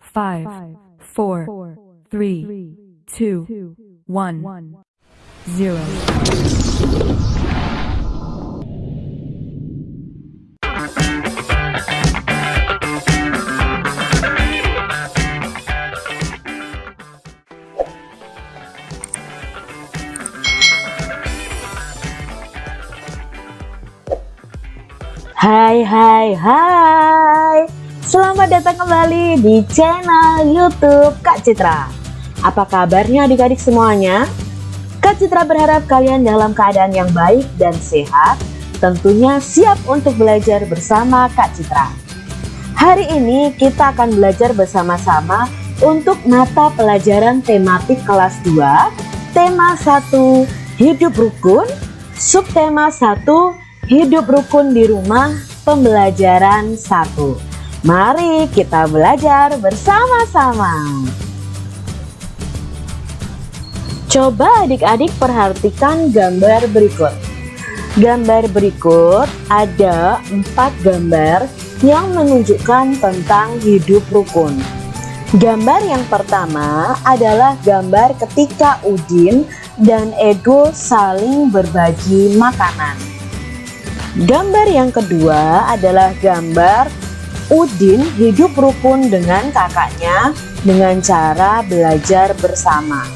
five, four, three, two, one, zero. Hi, hi, hai Selamat datang kembali di channel youtube Kak Citra. Apa kabarnya adik-adik semuanya? Kak Citra berharap kalian dalam keadaan yang baik dan sehat Tentunya siap untuk belajar bersama Kak Citra. Hari ini kita akan belajar bersama-sama untuk mata pelajaran tematik kelas 2 Tema 1 Hidup Rukun Subtema 1 Hidup rukun di rumah pembelajaran 1 Mari kita belajar bersama-sama. Coba adik-adik perhatikan gambar berikut. Gambar berikut ada empat gambar yang menunjukkan tentang hidup rukun. Gambar yang pertama adalah gambar ketika Udin dan Ego saling berbagi makanan. Gambar yang kedua adalah gambar Udin hidup rukun dengan kakaknya dengan cara belajar bersama.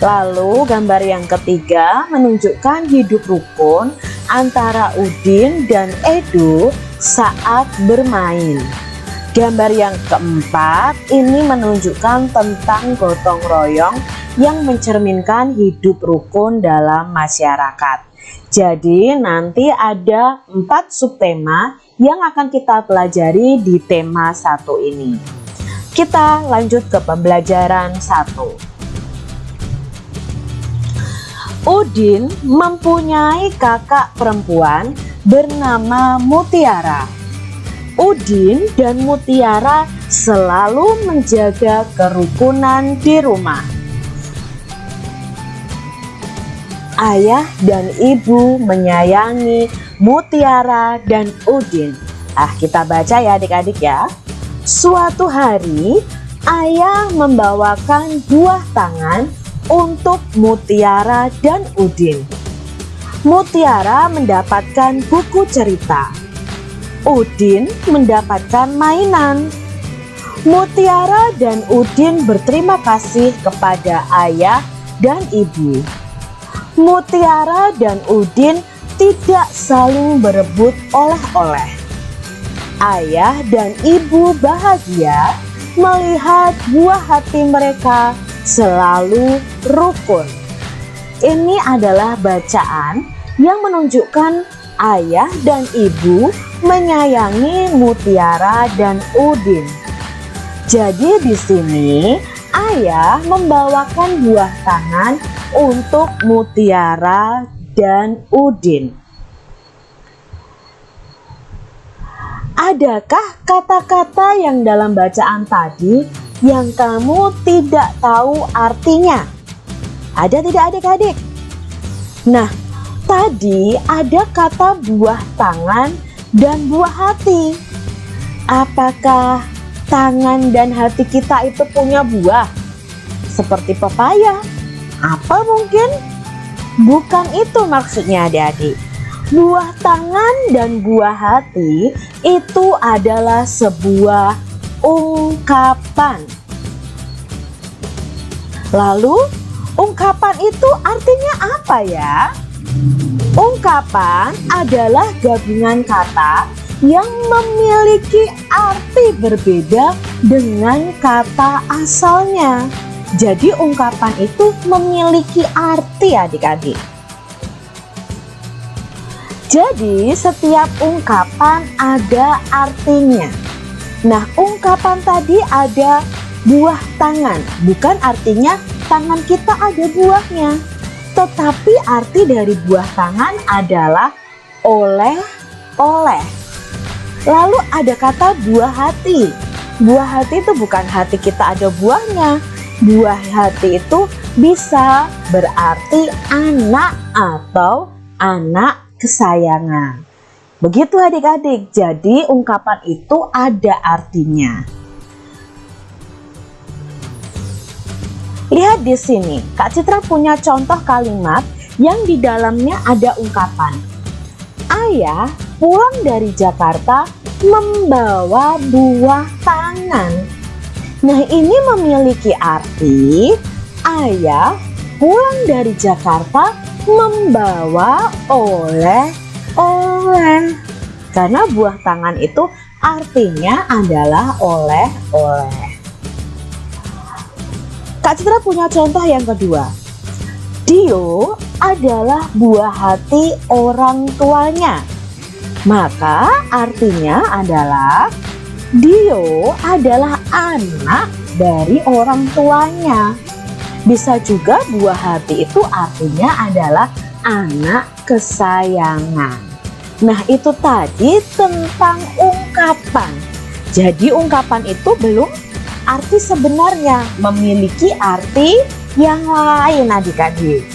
Lalu gambar yang ketiga menunjukkan hidup rukun antara Udin dan Edo saat bermain. Gambar yang keempat ini menunjukkan tentang gotong royong yang mencerminkan hidup rukun dalam masyarakat. Jadi nanti ada empat subtema yang akan kita pelajari di tema satu ini. Kita lanjut ke pembelajaran satu. Udin mempunyai kakak perempuan bernama Mutiara. Udin dan Mutiara selalu menjaga kerukunan di rumah. Ayah dan ibu menyayangi Mutiara dan Udin. Ah, kita baca ya adik-adik ya. Suatu hari, ayah membawakan buah tangan untuk Mutiara dan Udin. Mutiara mendapatkan buku cerita. Udin mendapatkan mainan. Mutiara dan Udin berterima kasih kepada ayah dan ibu. Mutiara dan Udin tidak saling berebut oleh-oleh. Ayah dan ibu bahagia melihat buah hati mereka selalu rukun. Ini adalah bacaan yang menunjukkan ayah dan ibu menyayangi Mutiara dan Udin. Jadi di sini ayah membawakan buah tangan untuk Mutiara dan Udin. Adakah kata-kata yang dalam bacaan tadi yang kamu tidak tahu artinya? Ada tidak adik-adik? Nah, tadi ada kata buah tangan dan buah hati. Apakah tangan dan hati kita itu punya buah? Seperti pepaya, apa mungkin? Bukan itu maksudnya adik-adik. Buah tangan dan buah hati itu adalah sebuah ungkapan. Lalu ungkapan itu artinya apa ya? Ungkapan adalah gabungan kata yang memiliki arti berbeda dengan kata asalnya. Jadi ungkapan itu memiliki arti adik-adik. Jadi setiap ungkapan ada artinya. Nah ungkapan tadi ada buah tangan. Bukan artinya tangan kita ada buahnya. Tetapi arti dari buah tangan adalah oleh-oleh. Lalu ada kata buah hati. Buah hati itu bukan hati kita ada buahnya, buah hati itu bisa berarti anak atau anak kesayangan. Begitu adik-adik, jadi ungkapan itu ada artinya. Lihat di sini, Kak Citra punya contoh kalimat yang di dalamnya ada ungkapan. Ayah pulang dari Jakarta membawa buah tangan Nah, ini memiliki arti ayah pulang dari Jakarta membawa oleh-oleh. Karena buah tangan itu artinya adalah oleh-oleh. Kak Citra punya contoh yang kedua. Dio adalah buah hati orang tuanya. Maka artinya adalah Dio adalah anak dari orang tuanya. Bisa juga buah hati itu artinya adalah anak kesayangan. Nah itu tadi tentang ungkapan. Jadi ungkapan itu belum arti sebenarnya memiliki arti yang lain adik-adik.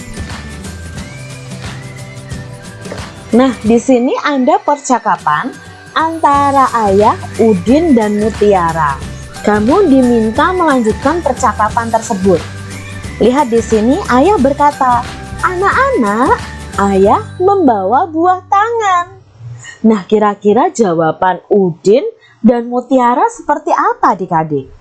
Nah, di sini Anda percakapan antara ayah Udin dan Mutiara. Kamu diminta melanjutkan percakapan tersebut. Lihat di sini ayah berkata, "Anak-anak, ayah membawa buah tangan." Nah, kira-kira jawaban Udin dan Mutiara seperti apa adik-adik?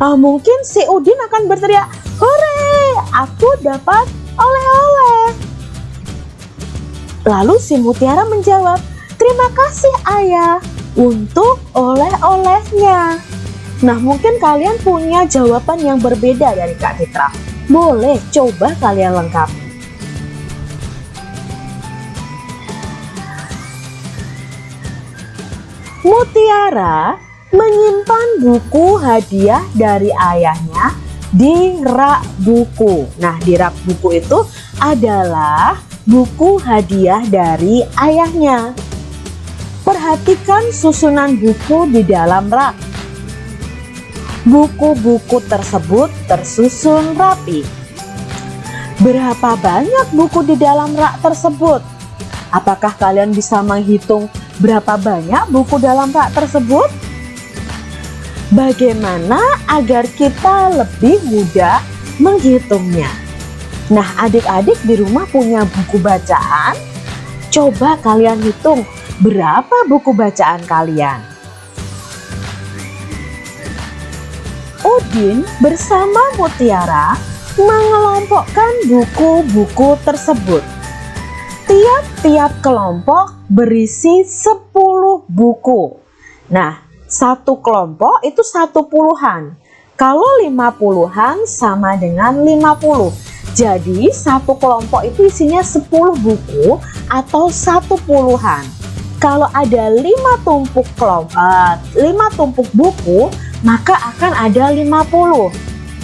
uh, mungkin si Udin akan berteriak, Hore, aku dapat oleh-oleh. Lalu si Mutiara menjawab, terima kasih ayah untuk oleh-olehnya. Nah mungkin kalian punya jawaban yang berbeda dari Kak Citra. Boleh coba kalian lengkapi. Mutiara menyimpan buku hadiah dari ayahnya di rak buku. Nah, di rak buku itu adalah buku hadiah dari ayahnya. Perhatikan susunan buku di dalam rak. Buku-buku tersebut tersusun rapi. Berapa banyak buku di dalam rak tersebut? Apakah kalian bisa menghitung berapa banyak buku dalam rak tersebut? Bagaimana agar kita lebih mudah menghitungnya? Nah, adik-adik di rumah punya buku bacaan? Coba kalian hitung berapa buku bacaan kalian. Udin bersama Mutiara mengelompokkan buku-buku tersebut. Tiap-tiap kelompok berisi 10 buku. Nah, satu kelompok itu satu puluhan. Kalau lima puluhan sama dengan lima puluh. Jadi satu kelompok itu isinya sepuluh buku atau satu puluhan. Kalau ada lima tumpuk kelompok, lima tumpuk buku, maka akan ada lima puluh.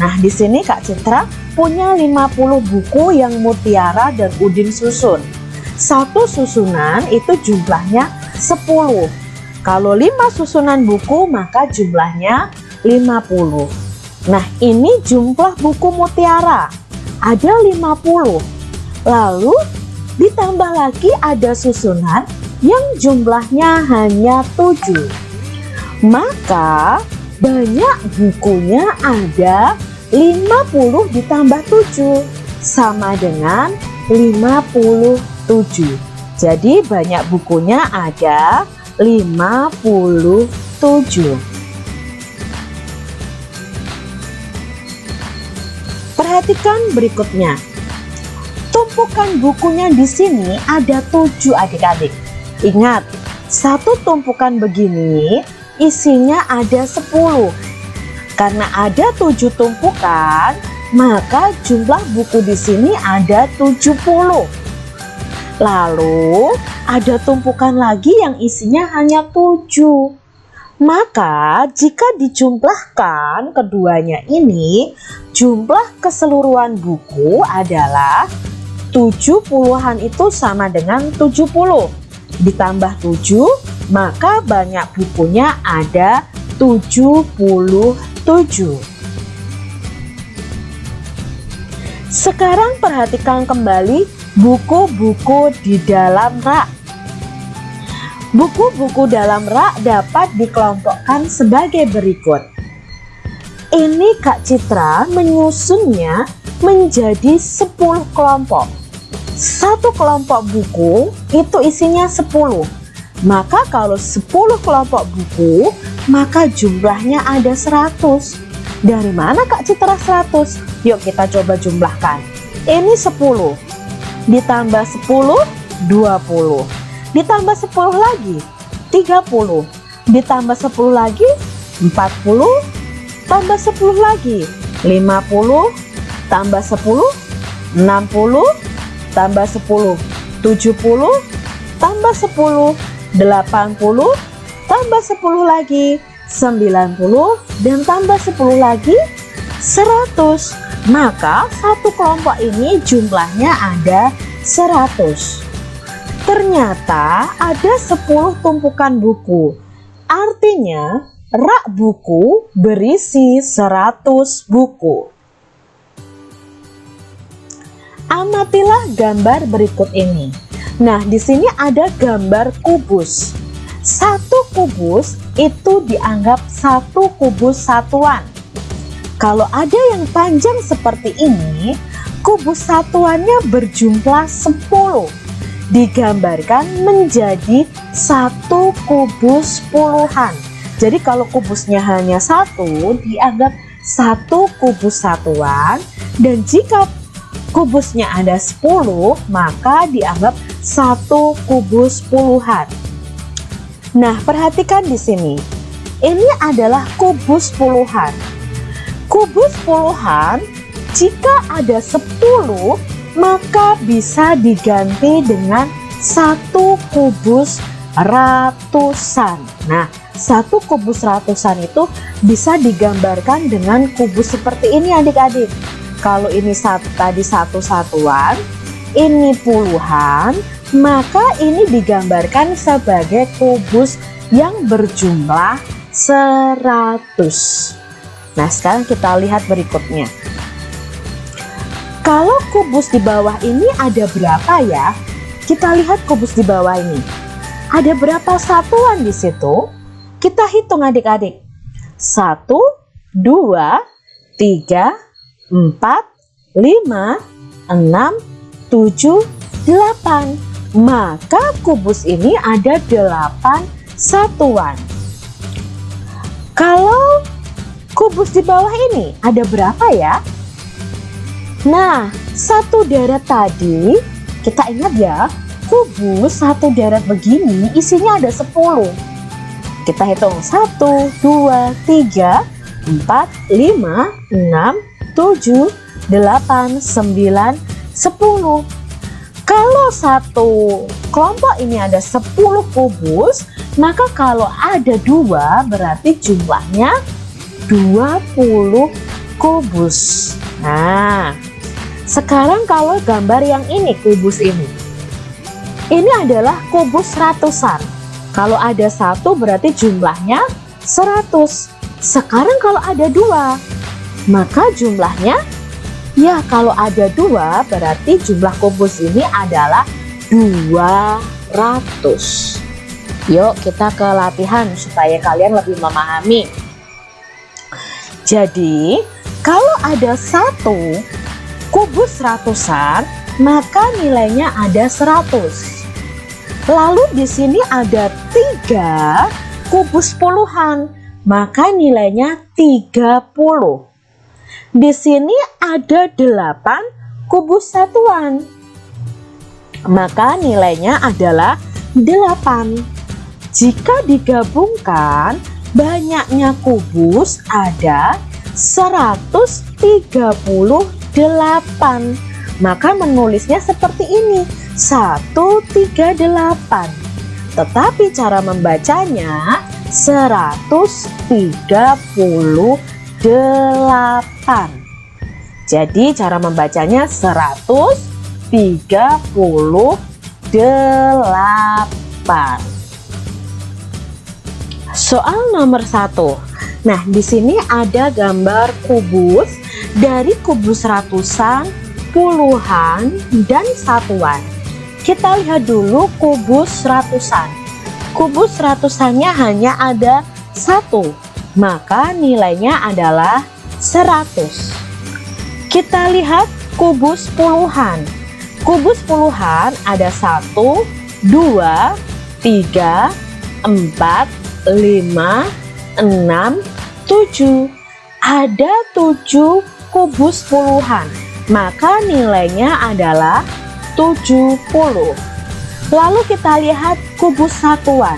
Nah, di sini Kak Citra punya 50 buku yang Mutiara dan Udin susun. Satu susunan itu jumlahnya 10. Kalau 5 susunan buku maka jumlahnya 50. Nah ini jumlah buku mutiara. Ada 50. Lalu ditambah lagi ada susunan yang jumlahnya hanya 7. Maka banyak bukunya ada 50 ditambah 7 sama dengan 57. Jadi banyak bukunya ada 57 Perhatikan berikutnya Tumpukan bukunya di sini ada 7 adik-adik Ingat, satu tumpukan begini isinya ada 10 Karena ada 7 tumpukan, maka jumlah buku di sini ada 70 Lalu ada tumpukan lagi yang isinya hanya tujuh. Maka jika dijumlahkan keduanya ini, jumlah keseluruhan buku adalah tujuh puluhan itu sama dengan tujuh puluh. Ditambah tujuh, maka banyak bukunya ada tujuh puluh tujuh. Sekarang perhatikan kembali Buku-buku di dalam rak Buku-buku dalam rak dapat dikelompokkan sebagai berikut. Ini Kak Citra menyusunnya menjadi 10 kelompok. Satu kelompok buku itu isinya 10. Maka kalau 10 kelompok buku, maka jumlahnya ada 100. Dari mana Kak Citra 100? Yuk kita coba jumlahkan. Ini 10. Ditambah 10, 20. Ditambah 10 lagi, 30. Ditambah 10 lagi, 40. Tambah 10 lagi, 50. Tambah 10, 60. Tambah 10, 70. Tambah 10, 80. Tambah 10 lagi, 90. Dan tambah 10 lagi, 100 maka satu kelompok ini jumlahnya ada 100 ternyata ada 10 tumpukan buku artinya rak buku berisi 100 buku amatilah gambar berikut ini nah di sini ada gambar kubus satu kubus itu dianggap satu kubus satuan kalau ada yang panjang seperti ini, kubus satuannya berjumlah 10. Digambarkan menjadi satu kubus puluhan. Jadi kalau kubusnya hanya satu, dianggap satu kubus satuan. Dan jika kubusnya ada 10, maka dianggap satu kubus puluhan. Nah, perhatikan di sini. Ini adalah kubus puluhan kubus puluhan jika ada 10 maka bisa diganti dengan satu kubus ratusan nah satu kubus ratusan itu bisa digambarkan dengan kubus seperti ini adik-adik kalau ini satu, tadi satu satuan ini puluhan maka ini digambarkan sebagai kubus yang berjumlah 100 Nah sekarang kita lihat berikutnya Kalau kubus di bawah ini ada berapa ya? Kita lihat kubus di bawah ini Ada berapa satuan di situ? Kita hitung adik-adik Satu, dua, tiga, empat, lima, enam, tujuh, delapan Maka kubus ini ada delapan satuan Kalau kubus di bawah ini ada berapa ya? Nah, satu deret tadi, kita ingat ya, kubus satu deret begini isinya ada 10. Kita hitung 1, 2, 3, 4, 5, 6, 7, 8, 9, 10. Kalau satu kelompok ini ada 10 kubus, maka kalau ada dua berarti jumlahnya 20 kubus. Nah sekarang kalau gambar yang ini kubus ini. Ini adalah kubus ratusan. Kalau ada satu berarti jumlahnya 100 sekarang kalau ada dua maka jumlahnya ya kalau ada dua berarti jumlah kubus ini adalah 200 yuk kita ke latihan supaya kalian lebih memahami jadi, kalau ada satu kubus ratusan, maka nilainya ada 100. Lalu di sini ada tiga kubus puluhan, maka nilainya 30. Di sini ada 8 kubus satuan, maka nilainya adalah 8. Jika digabungkan, banyaknya kubus ada 138 maka menulisnya seperti ini 138 tetapi cara membacanya 138 jadi cara membacanya 138 Soal nomor satu. Nah, di sini ada gambar kubus dari kubus ratusan, puluhan, dan satuan. Kita lihat dulu kubus ratusan. Kubus ratusannya hanya ada satu, maka nilainya adalah 100. Kita lihat kubus puluhan. Kubus puluhan ada satu, dua, tiga, empat, lima, enam, tujuh. Ada tujuh kubus puluhan. Maka nilainya adalah 70. Lalu kita lihat kubus satuan.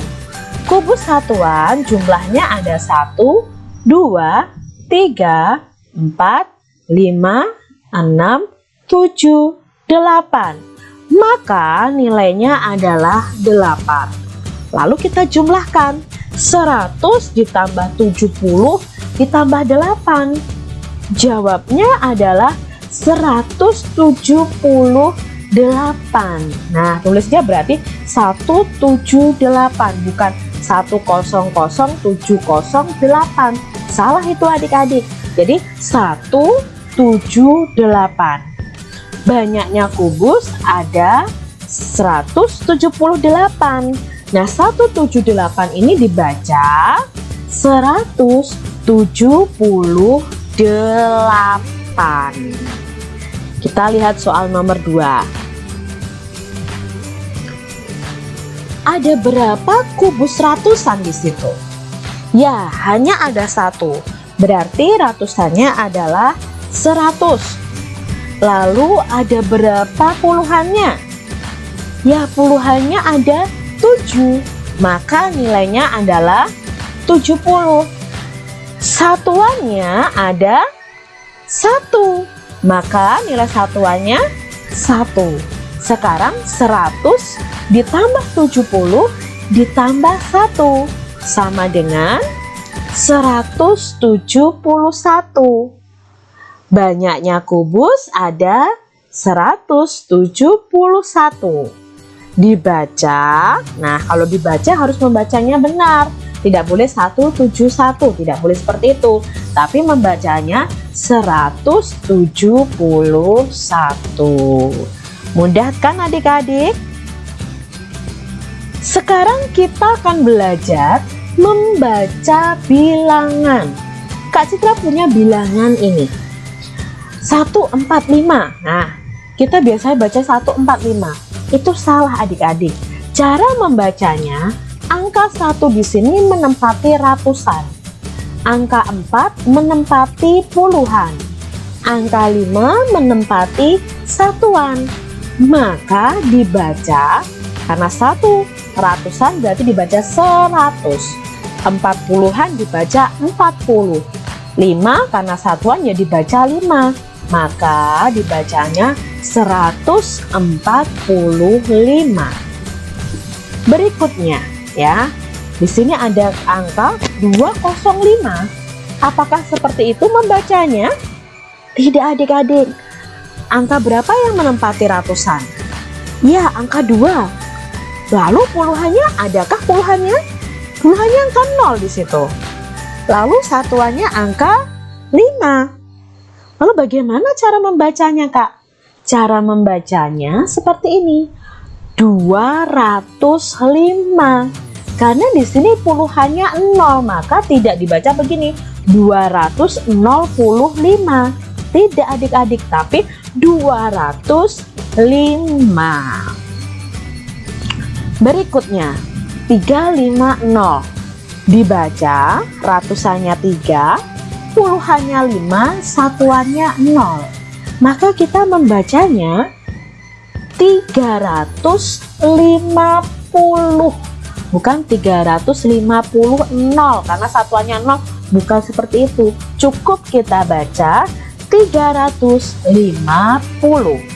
Kubus satuan jumlahnya ada 1, 2, 3, 4, 5, 6, 7, 8. Maka nilainya adalah 8. Lalu kita jumlahkan 100 ditambah 70 ditambah 8. Jawabnya adalah 178. Nah, tulisnya berarti 178 bukan 1007008. Salah itu adik-adik. Jadi 178. Banyaknya kubus ada 178. Nah, 178 ini dibaca 178. Kita lihat soal nomor 2. Ada berapa kubus ratusan di situ? Ya, hanya ada satu. Berarti ratusannya adalah 100. Lalu ada berapa puluhannya? Ya, puluhannya ada 7. Maka nilainya adalah 70. Satuannya ada 1 maka nilai satuannya 1 sekarang 100 ditambah 70 ditambah 1 sama dengan 171 banyaknya kubus ada 171 dibaca nah kalau dibaca harus membacanya benar. Tidak boleh 171 tidak boleh seperti itu. Tapi membacanya 171 mudah kan adik-adik sekarang kita akan belajar membaca bilangan Kak Citra punya bilangan ini 145 nah kita biasanya baca 145 itu salah adik-adik cara membacanya Angka 1 di sini menempati ratusan. Angka 4 menempati puluhan. Angka 5 menempati satuan. Maka dibaca karena satu ratusan berarti dibaca 100. 40-an dibaca 40. 5 karena satuan ya dibaca 5. Maka dibacanya 145. Berikutnya ya. Di sini ada angka 205. Apakah seperti itu membacanya? Tidak adik-adik. Angka berapa yang menempati ratusan? Ya, angka 2. Lalu puluhannya, adakah puluhannya? Puluhannya angka 0 di situ. Lalu satuannya angka 5. Lalu bagaimana cara membacanya, Kak? Cara membacanya seperti ini. 205 karena di sini puluhannya 0 maka tidak dibaca begini 205 tidak adik-adik tapi 205 berikutnya 350 dibaca ratusannya 3 puluhannya 5 satuannya 0 maka kita membacanya 350 bukan 350 nol karena satuannya nol. Bukan seperti itu. Cukup kita baca 350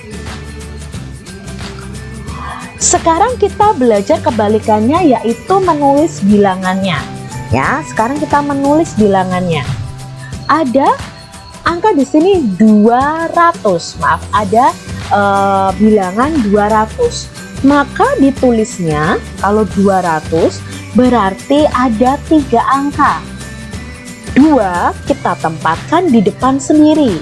sekarang kita belajar kebalikannya yaitu menulis bilangannya. Ya sekarang kita menulis bilangannya. Ada angka di sini 200 maaf ada uh, bilangan 200 maka ditulisnya kalau 200 berarti ada tiga angka. Dua kita tempatkan di depan sendiri.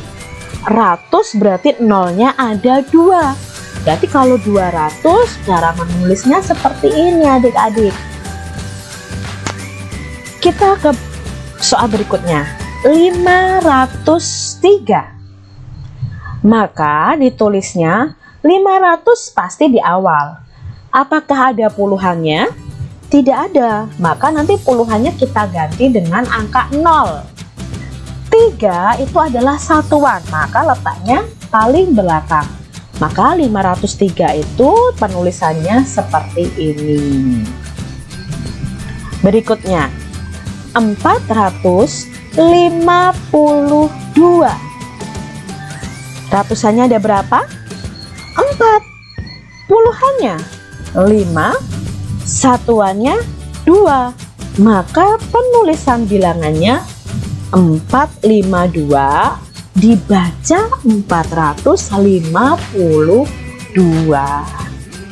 Ratus berarti nolnya ada dua berarti kalau 200 cara menulisnya seperti ini adik-adik kita ke soal berikutnya 503 Maka ditulisnya 500 pasti di awal. Apakah ada puluhannya? Tidak ada, maka nanti puluhannya kita ganti dengan angka 0. 3 itu adalah satuan, maka letaknya paling belakang. Maka 503 itu penulisannya seperti ini. Berikutnya, 452. Ratusannya ada berapa? 4. Puluhannya 5. Satuannya 2. Maka penulisan bilangannya 452 dibaca 452.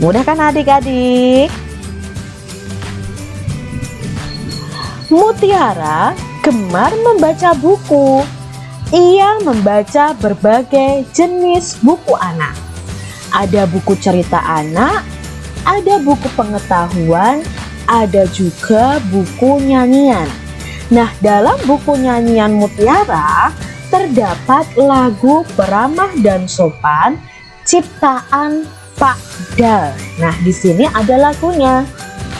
Mudah kan adik-adik? Mutiara gemar membaca buku. Ia membaca berbagai jenis buku anak. Ada buku cerita anak, ada buku pengetahuan, ada juga buku nyanyian. Nah, dalam buku nyanyian Mutiara terdapat lagu Beramah dan Sopan ciptaan Pak Dal. Nah, di sini ada lagunya.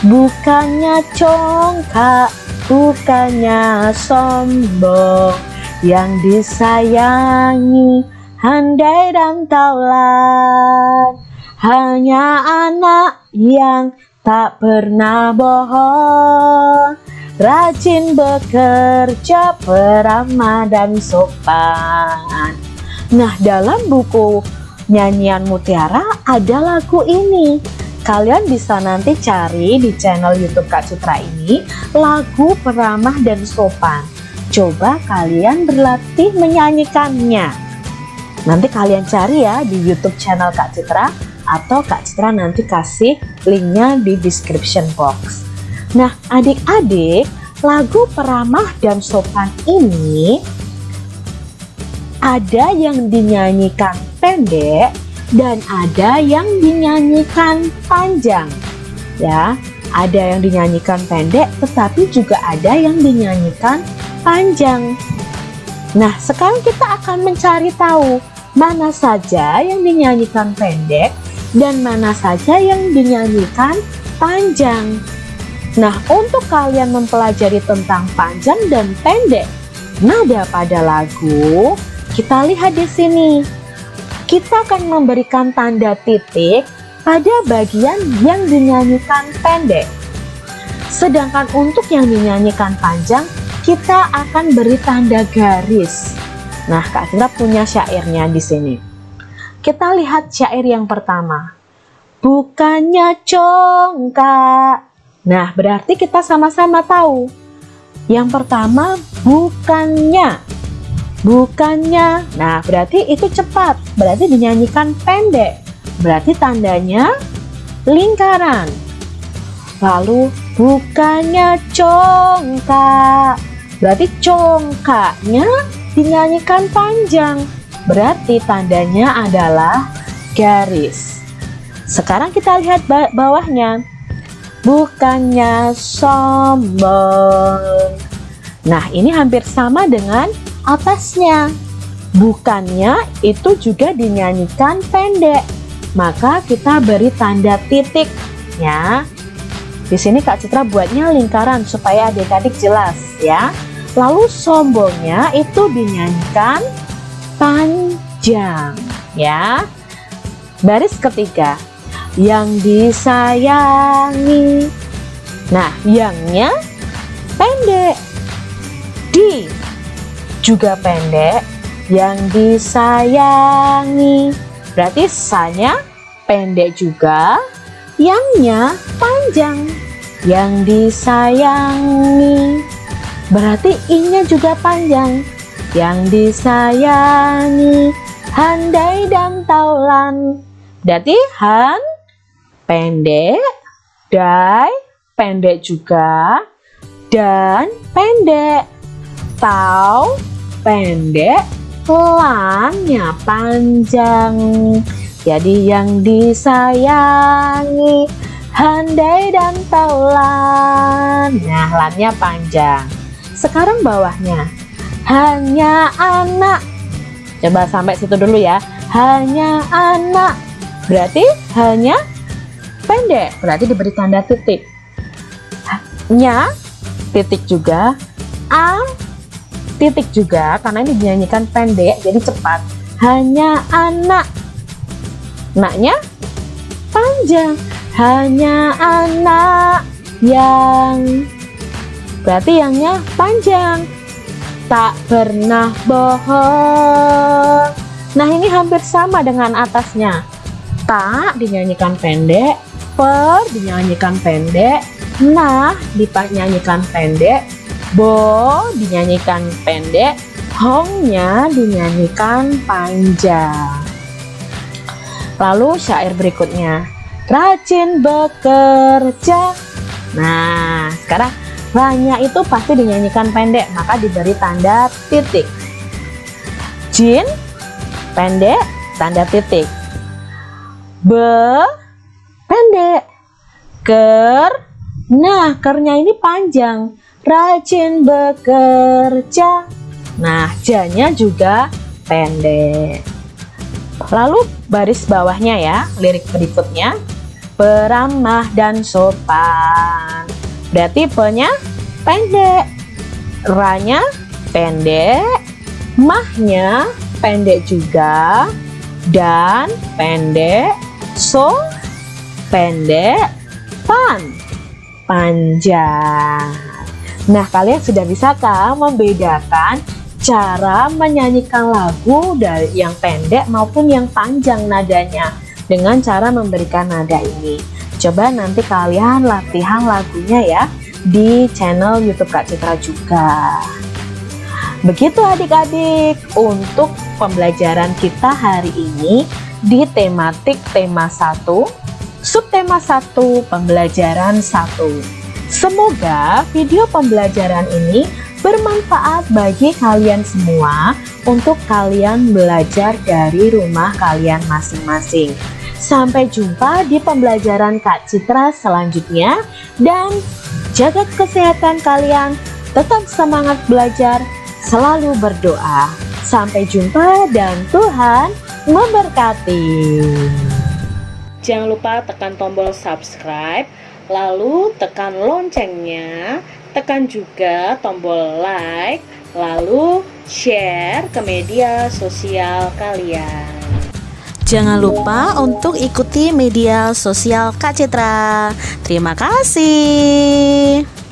Bukannya congkak bukannya sombong yang disayangi handai dan taulan hanya anak yang tak pernah bohong rajin bekerja beramah dan sopan nah dalam buku nyanyian mutiara ada lagu ini Kalian bisa nanti cari di channel YouTube Kak Citra ini lagu peramah dan sopan. Coba kalian berlatih menyanyikannya. Nanti kalian cari ya di YouTube channel Kak Citra atau Kak Citra nanti kasih linknya di description box. Nah, adik-adik, lagu peramah dan sopan ini ada yang dinyanyikan pendek dan ada yang dinyanyikan panjang. Ya ada yang dinyanyikan pendek tetapi juga ada yang dinyanyikan panjang. Nah sekarang kita akan mencari tahu mana saja yang dinyanyikan pendek dan mana saja yang dinyanyikan panjang nah untuk kalian mempelajari tentang panjang dan pendek nada pada lagu kita lihat di sini kita akan memberikan tanda titik pada bagian yang dinyanyikan pendek. Sedangkan untuk yang dinyanyikan panjang, kita akan beri tanda garis. Nah, Kak punya syairnya di sini. Kita lihat syair yang pertama. Bukannya congkak. Nah, berarti kita sama-sama tahu. Yang pertama, bukannya. Bukannya. Nah berarti itu cepat. Berarti dinyanyikan pendek. Berarti tandanya lingkaran. Lalu bukannya congkak. Berarti congkaknya dinyanyikan panjang. Berarti tandanya adalah garis. Sekarang kita lihat bawahnya bukannya sombong nah ini hampir sama dengan atasnya. Bukannya itu juga dinyanyikan pendek. Maka kita beri tanda titik ya. Di sini Kak Citra buatnya lingkaran supaya adik-adik jelas ya. Lalu sombongnya itu dinyanyikan panjang ya. Baris ketiga yang disayangi. Nah, yangnya pendek. Di juga pendek yang disayangi berarti sanya pendek juga yangnya panjang yang disayangi berarti inya juga panjang yang disayangi handai dan taulan berarti pendek dai pendek juga dan pendek tau pendek, pelannya panjang. Jadi yang disayangi handai dan taulan. Nah, lannya panjang. Sekarang bawahnya hanya anak. Coba sampai situ dulu ya. hanya anak. Berarti hanya pendek, berarti diberi tanda titik. Nya, titik juga. A, titik juga, karena ini dinyanyikan pendek, jadi cepat. Hanya anak. Naknya panjang. Hanya anak yang berarti yangnya panjang tak pernah bohong nah ini hampir sama dengan atasnya tak dinyanyikan pendek per dinyanyikan pendek. Nah dinyanyikan pendek. Bo dinyanyikan pendek. Hongnya dinyanyikan panjang lalu syair berikutnya. Rajin bekerja. Nah sekarang Ranya itu pasti dinyanyikan pendek, maka diberi tanda titik. Jin, pendek, tanda titik. Be, pendek. Ker, nah kernya ini panjang. Rajin bekerja. Nah, janya juga pendek. Lalu baris bawahnya ya, lirik berikutnya. Beramah dan sopan Berarti tipenya pendek, ranya pendek, mahnya pendek juga, dan pendek, so pendek, pan panjang. Nah, kalian sudah bisa kan membedakan cara menyanyikan lagu dari yang pendek maupun yang panjang nadanya dengan cara memberikan nada ini. Coba nanti kalian latihan lagunya ya di channel YouTube Kak Citra juga. Begitu adik-adik untuk pembelajaran kita hari ini di tematik tema 1, subtema 1, pembelajaran 1. Semoga video pembelajaran ini bermanfaat bagi kalian semua untuk kalian belajar dari rumah kalian masing-masing. Sampai jumpa di pembelajaran Kak Citra selanjutnya dan jaga kesehatan kalian, tetap semangat belajar, selalu berdoa. Sampai jumpa dan Tuhan memberkati. Jangan lupa tekan tombol subscribe, lalu tekan loncengnya, tekan juga tombol like, lalu share ke media sosial kalian. Jangan lupa untuk ikuti media sosial Kak Citra. Terima kasih.